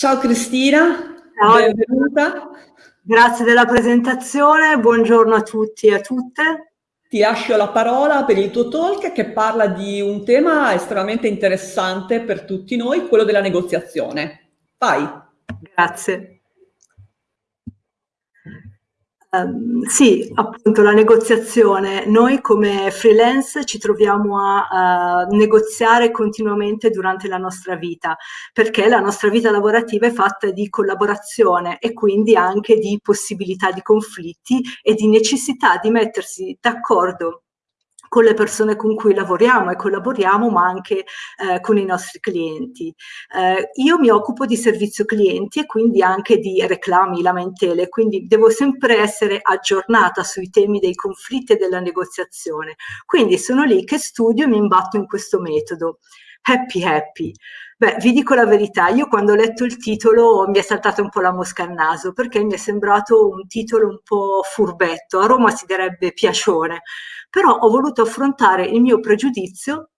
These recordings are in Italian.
Ciao Cristina, Ciao. benvenuta. Grazie della presentazione, buongiorno a tutti e a tutte. Ti lascio la parola per il tuo talk che parla di un tema estremamente interessante per tutti noi, quello della negoziazione. Vai. Grazie. Um, sì, appunto la negoziazione. Noi come freelance ci troviamo a, uh, negoziare continuamente durante la nostra vita, perché la nostra vita lavorativa è fatta di collaborazione e quindi anche di possibilità di conflitti e di necessità di mettersi d'accordo con le persone con cui lavoriamo e collaboriamo, ma anche eh, con i nostri clienti. Eh, io mi occupo di servizio clienti e quindi anche di reclami, lamentele, quindi devo sempre essere aggiornata sui temi dei conflitti e della negoziazione. Quindi sono lì che studio e mi imbatto in questo metodo. Happy Happy. Beh, vi dico la verità, io quando ho letto il titolo mi è saltata un po' la mosca al naso perché mi è sembrato un titolo un po' furbetto, a Roma si direbbe piacione, però ho voluto affrontare il mio pregiudizio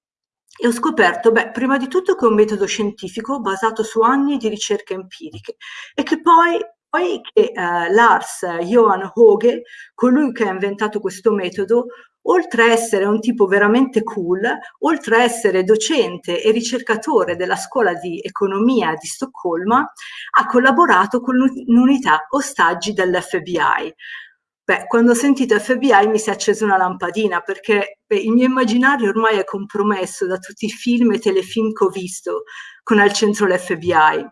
e ho scoperto, beh, prima di tutto che è un metodo scientifico basato su anni di ricerche empiriche e che poi poi che eh, Lars Johan Hoge, colui che ha inventato questo metodo, oltre a essere un tipo veramente cool, oltre a essere docente e ricercatore della scuola di economia di Stoccolma, ha collaborato con l'unità ostaggi dell'FBI. Beh, quando ho sentito FBI mi si è accesa una lampadina perché beh, il mio immaginario ormai è compromesso da tutti i film e telefilm che ho visto con al centro l'FBI.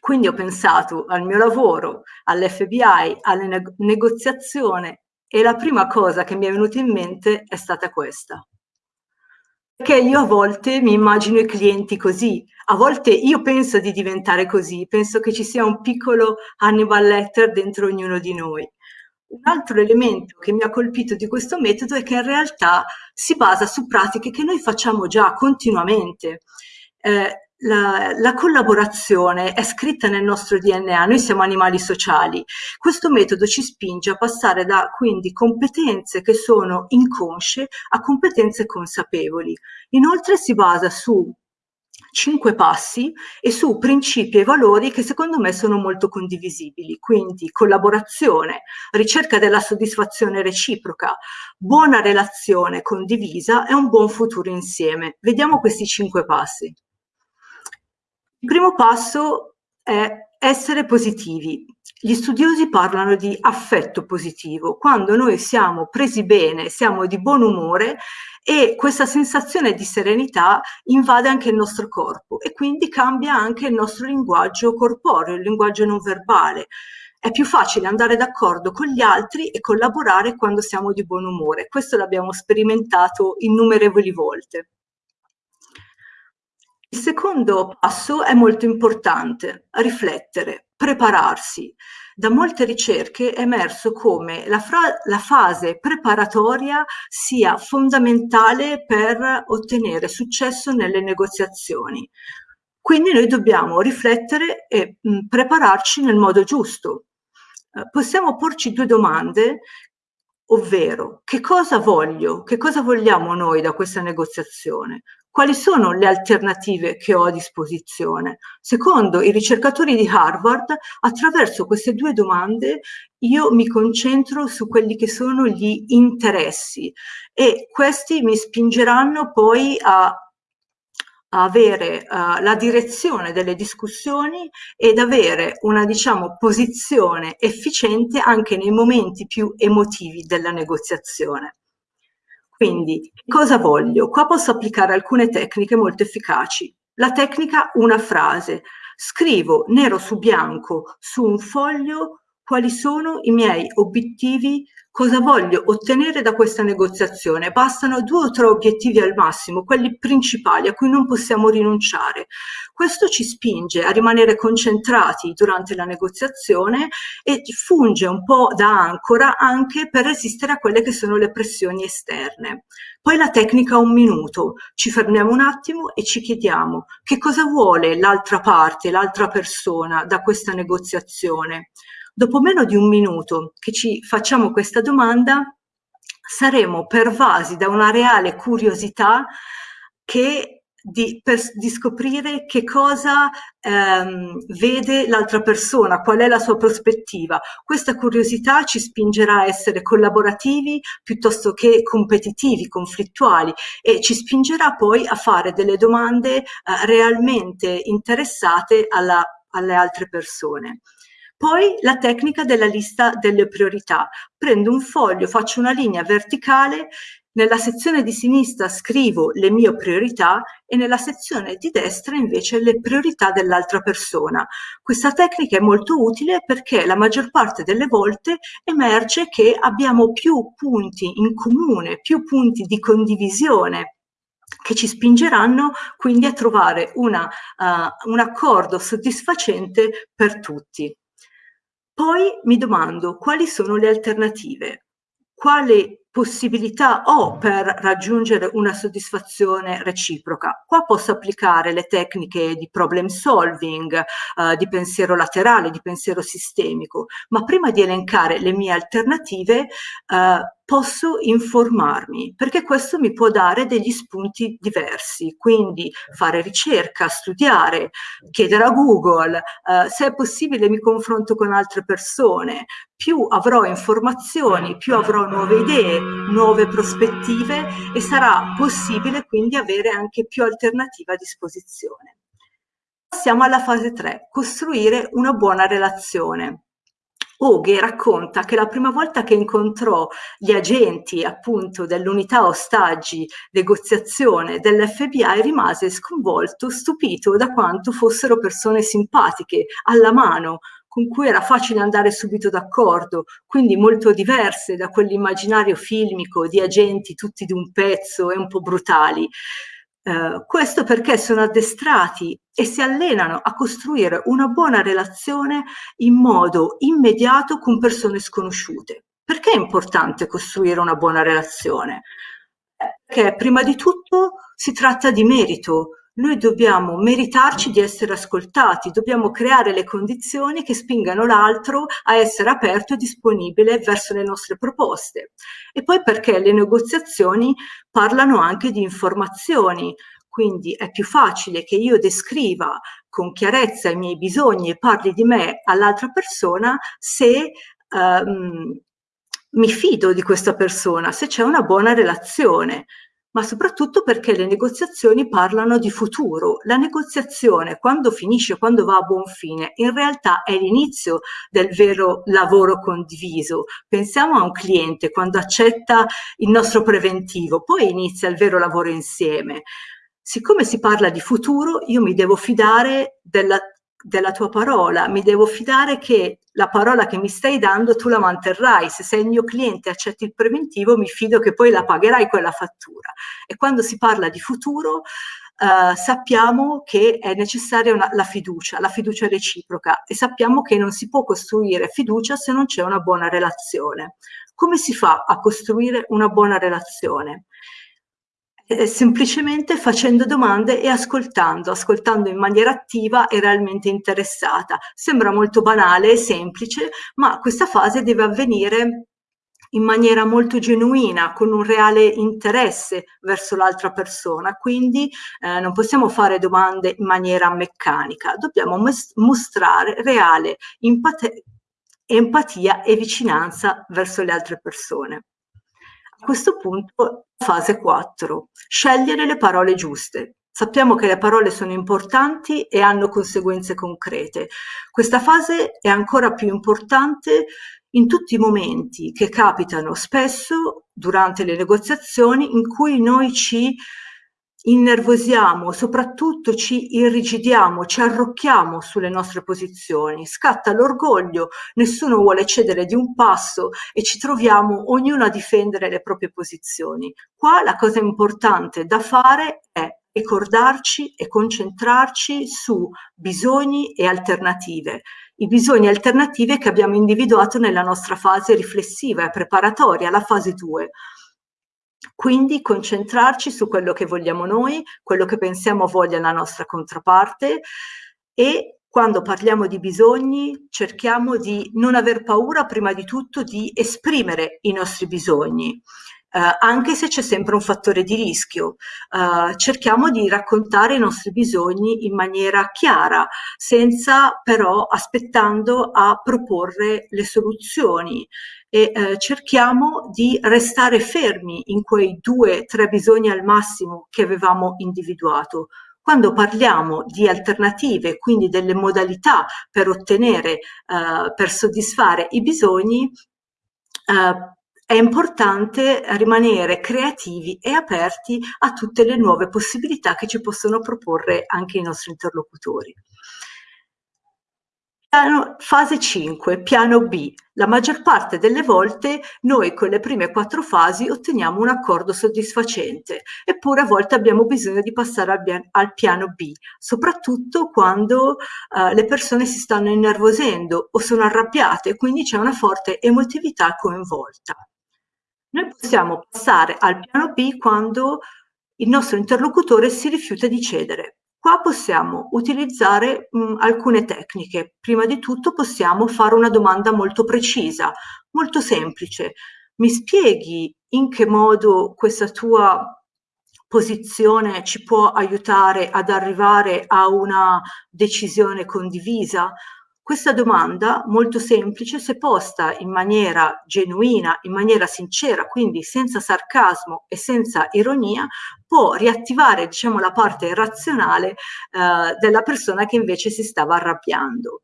Quindi ho pensato al mio lavoro, all'FBI, alla neg negoziazione e la prima cosa che mi è venuta in mente è stata questa. Perché io a volte mi immagino i clienti così, a volte io penso di diventare così, penso che ci sia un piccolo Hannibal Letter dentro ognuno di noi. Un altro elemento che mi ha colpito di questo metodo è che in realtà si basa su pratiche che noi facciamo già continuamente. Eh, la, la, collaborazione è scritta nel nostro DNA, noi siamo animali sociali. Questo metodo ci spinge a passare da quindi competenze che sono inconsce a competenze consapevoli. Inoltre si basa su cinque passi e su principi e valori che secondo me sono molto condivisibili, quindi collaborazione, ricerca della soddisfazione reciproca, buona relazione condivisa e un buon futuro insieme. Vediamo questi cinque passi. Il primo passo è essere positivi. Gli studiosi parlano di affetto positivo, quando noi siamo presi bene, siamo di buon umore e questa sensazione di serenità invade anche il nostro corpo e quindi cambia anche il nostro linguaggio corporeo, il linguaggio non verbale. È più facile andare d'accordo con gli altri e collaborare quando siamo di buon umore. Questo l'abbiamo sperimentato innumerevoli volte. Il secondo passo è molto importante, riflettere, prepararsi. Da molte ricerche è emerso come la, la, fase preparatoria sia fondamentale per ottenere successo nelle negoziazioni. Quindi noi dobbiamo riflettere e mh, prepararci nel modo giusto. Eh, possiamo porci due domande ovvero che cosa voglio, che cosa vogliamo noi da questa negoziazione? quali sono le alternative che ho a disposizione? Secondo i ricercatori di Harvard, attraverso queste due domande io mi concentro su quelli che sono gli interessi e questi mi spingeranno poi a avere uh, la direzione delle discussioni ed avere una diciamo posizione efficiente anche nei momenti più emotivi della negoziazione. Quindi, cosa voglio? Qua posso applicare alcune tecniche molto efficaci. La tecnica una frase. Scrivo nero su bianco su un foglio quali sono i miei obiettivi, cosa voglio ottenere da questa negoziazione. Bastano due o tre obiettivi al massimo, quelli principali a cui non possiamo rinunciare. Questo ci spinge a rimanere concentrati durante la negoziazione e funge un po' da ancora anche per resistere a quelle che sono le pressioni esterne. Poi la tecnica un minuto, ci fermiamo un attimo e ci chiediamo che cosa vuole l'altra parte, l'altra persona da questa negoziazione. Dopo meno di un minuto che ci facciamo questa domanda, saremo pervasi da una reale curiosità che di, per, di scoprire che cosa ehm, vede l'altra persona, qual è la sua prospettiva. Questa curiosità ci spingerà a essere collaborativi piuttosto che competitivi, conflittuali e ci spingerà poi a fare delle domande eh, realmente interessate alla, alle altre persone. Poi la tecnica della lista delle priorità. Prendo un foglio, faccio una linea verticale nella sezione di sinistra scrivo le mie priorità e nella sezione di destra invece le priorità dell'altra persona. Questa tecnica è molto utile perché la maggior parte delle volte emerge che abbiamo più punti in comune, più punti di condivisione che ci spingeranno quindi a trovare una, uh, un accordo soddisfacente per tutti. Poi mi domando quali sono le alternative, quale possibilità ho per raggiungere una soddisfazione reciproca. Qua posso applicare le tecniche di problem solving, eh, di pensiero laterale, di pensiero sistemico, ma prima di elencare le mie alternative eh, posso informarmi, perché questo mi può dare degli spunti diversi, quindi fare ricerca, studiare, chiedere a Google, eh, se è possibile mi confronto con altre persone, più avrò informazioni, più avrò nuove idee, nuove prospettive e sarà possibile quindi avere anche più alternative a disposizione. Passiamo alla fase 3, costruire una buona relazione. Oghe racconta che la prima volta che incontrò gli agenti appunto dell'unità ostaggi negoziazione dell'FBI rimase sconvolto, stupito da quanto fossero persone simpatiche, alla mano, con cui era facile andare subito d'accordo, quindi molto diverse da quell'immaginario filmico di agenti tutti di un pezzo e un po' brutali. Eh, questo perché sono addestrati e si allenano a costruire una buona relazione in modo immediato con persone sconosciute. Perché è importante costruire una buona relazione? Perché prima di tutto si tratta di merito, noi dobbiamo meritarci di essere ascoltati, dobbiamo creare le condizioni che spingano l'altro a essere aperto e disponibile verso le nostre proposte. E poi perché le negoziazioni parlano anche di informazioni, quindi è più facile che io descriva con chiarezza i miei bisogni e parli di me all'altra persona se um, mi fido di questa persona, se c'è una buona relazione ma soprattutto perché le negoziazioni parlano di futuro. La negoziazione, quando finisce, quando va a buon fine, in realtà è l'inizio del vero lavoro condiviso. Pensiamo a un cliente quando accetta il nostro preventivo, poi inizia il vero lavoro insieme. Siccome si parla di futuro, io mi devo fidare della della tua parola, mi devo fidare che la parola che mi stai dando tu la manterrai, se sei il mio cliente e accetti il preventivo mi fido che poi la pagherai quella fattura. E quando si parla di futuro eh, sappiamo che è necessaria una, la fiducia, la fiducia reciproca e sappiamo che non si può costruire fiducia se non c'è una buona relazione. Come si fa a costruire una buona relazione? Eh, semplicemente facendo domande e ascoltando, ascoltando in maniera attiva e realmente interessata. Sembra molto banale e semplice, ma questa fase deve avvenire in maniera molto genuina, con un reale interesse verso l'altra persona, quindi eh, non possiamo fare domande in maniera meccanica, dobbiamo mostrare reale empatia e vicinanza verso le altre persone. A questo punto, fase 4, scegliere le parole giuste. Sappiamo che le parole sono importanti e hanno conseguenze concrete. Questa fase è ancora più importante in tutti i momenti che capitano spesso durante le negoziazioni in cui noi ci innervosiamo, soprattutto ci irrigidiamo, ci arrocchiamo sulle nostre posizioni, scatta l'orgoglio, nessuno vuole cedere di un passo e ci troviamo ognuno a difendere le proprie posizioni. Qua la cosa importante da fare è ricordarci e concentrarci su bisogni e alternative. I bisogni alternativi che abbiamo individuato nella nostra fase riflessiva e preparatoria, la fase 2. Quindi concentrarci su quello che vogliamo noi, quello che pensiamo voglia la nostra controparte e quando parliamo di bisogni cerchiamo di non aver paura prima di tutto di esprimere i nostri bisogni. Eh, anche se c'è sempre un fattore di rischio. Eh, cerchiamo di raccontare i nostri bisogni in maniera chiara, senza però aspettando a proporre le soluzioni e eh, cerchiamo di restare fermi in quei due, tre bisogni al massimo che avevamo individuato. Quando parliamo di alternative, quindi delle modalità per ottenere, eh, per soddisfare i bisogni, eh, è importante rimanere creativi e aperti a tutte le nuove possibilità che ci possono proporre anche i nostri interlocutori. Piano, fase 5, piano B. La maggior parte delle volte noi con le prime quattro fasi otteniamo un accordo soddisfacente, eppure a volte abbiamo bisogno di passare al, al piano B, soprattutto quando uh, le persone si stanno innervosendo o sono arrabbiate, quindi c'è una forte emotività coinvolta. Noi possiamo passare al piano B quando il nostro interlocutore si rifiuta di cedere. Qua possiamo utilizzare mh, alcune tecniche. Prima di tutto possiamo fare una domanda molto precisa, molto semplice. Mi spieghi in che modo questa tua posizione ci può aiutare ad arrivare a una decisione condivisa? Questa domanda, molto semplice, se posta in maniera genuina, in maniera sincera, quindi senza sarcasmo e senza ironia, può riattivare diciamo, la parte razionale eh, della persona che invece si stava arrabbiando.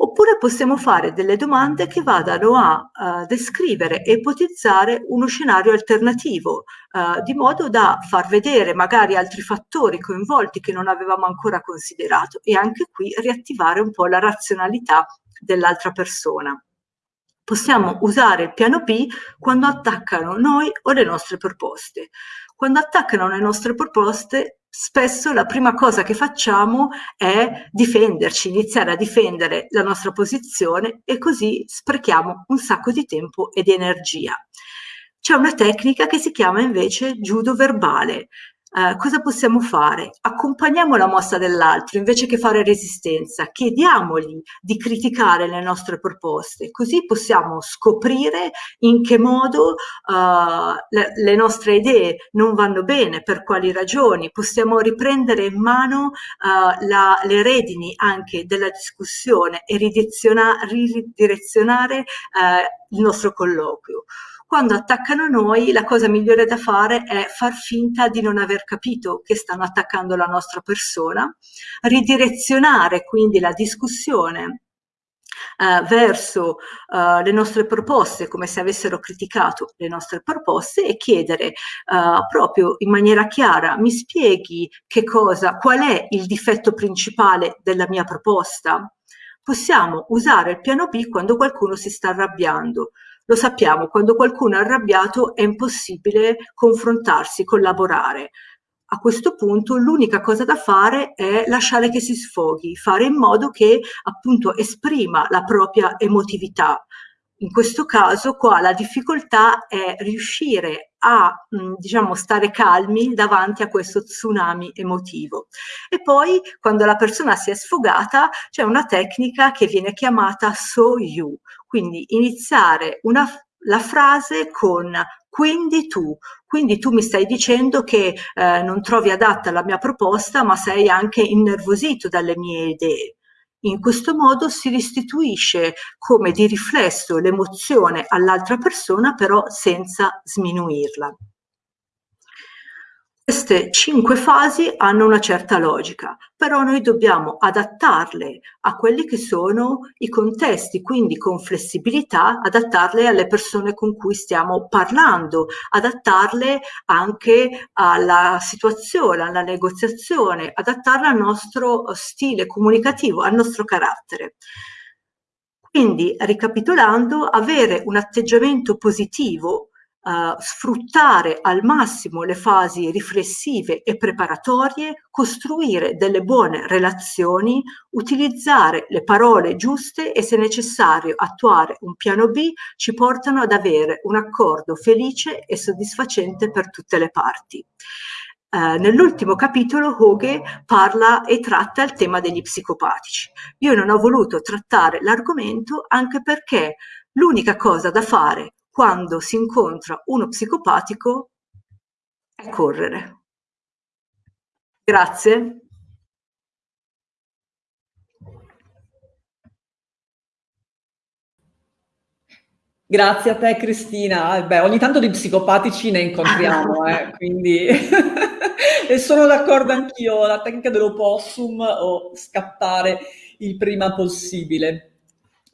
Oppure possiamo fare delle domande che vadano a uh, descrivere e ipotizzare uno scenario alternativo, uh, di modo da far vedere magari altri fattori coinvolti che non avevamo ancora considerato e anche qui riattivare un po' la razionalità dell'altra persona. Possiamo usare il piano B quando attaccano noi o le nostre proposte. Quando attaccano le nostre proposte spesso la prima cosa che facciamo è difenderci, iniziare a difendere la nostra posizione e così sprechiamo un sacco di tempo e di energia. C'è una tecnica che si chiama invece judo verbale, eh, cosa possiamo fare? Accompagniamo la mossa dell'altro invece che fare resistenza, chiediamogli di criticare le nostre proposte, così possiamo scoprire in che modo uh, le, le, nostre idee non vanno bene, per quali ragioni, possiamo riprendere in mano uh, la, le redini anche della discussione e ridirezionare uh, il nostro colloquio. Quando attaccano noi, la cosa migliore da fare è far finta di non aver capito che stanno attaccando la nostra persona, ridirezionare quindi la discussione Uh, verso uh, le nostre proposte, come se avessero criticato le nostre proposte e chiedere uh, proprio in maniera chiara, mi spieghi che cosa, qual è il difetto principale della mia proposta? Possiamo usare il piano B quando qualcuno si sta arrabbiando, lo sappiamo, quando qualcuno è arrabbiato è impossibile confrontarsi, collaborare. A questo punto l'unica cosa da fare è lasciare che si sfoghi, fare in modo che appunto esprima la propria emotività. In questo caso qua la difficoltà è riuscire a diciamo stare calmi davanti a questo tsunami emotivo. E poi quando la persona si è sfogata c'è una tecnica che viene chiamata so you, quindi iniziare una, la frase con quindi tu, quindi tu mi stai dicendo che eh, non trovi adatta la mia proposta, ma sei anche innervosito dalle mie idee. In questo modo si restituisce come di riflesso l'emozione all'altra persona, però senza sminuirla. Queste cinque fasi hanno una certa logica, però noi dobbiamo adattarle a quelli che sono i contesti, quindi con flessibilità, adattarle alle persone con cui stiamo parlando, adattarle anche alla situazione, alla negoziazione, adattarle al nostro stile comunicativo, al nostro carattere. Quindi, ricapitolando, avere un atteggiamento positivo Uh, sfruttare al massimo le fasi riflessive e preparatorie, costruire delle buone relazioni, utilizzare le parole giuste e se necessario attuare un piano B ci portano ad avere un accordo felice e soddisfacente per tutte le parti. Uh, nell'ultimo capitolo Hoge parla e tratta il tema degli psicopatici. Io non ho voluto trattare l'argomento anche perché l'unica cosa da fare quando si incontra uno psicopatico è correre. Grazie. Grazie a te Cristina. Beh, ogni tanto di psicopatici ne incontriamo, eh, quindi e sono d'accordo anch'io, la tecnica dell'opossum o scappare il prima possibile.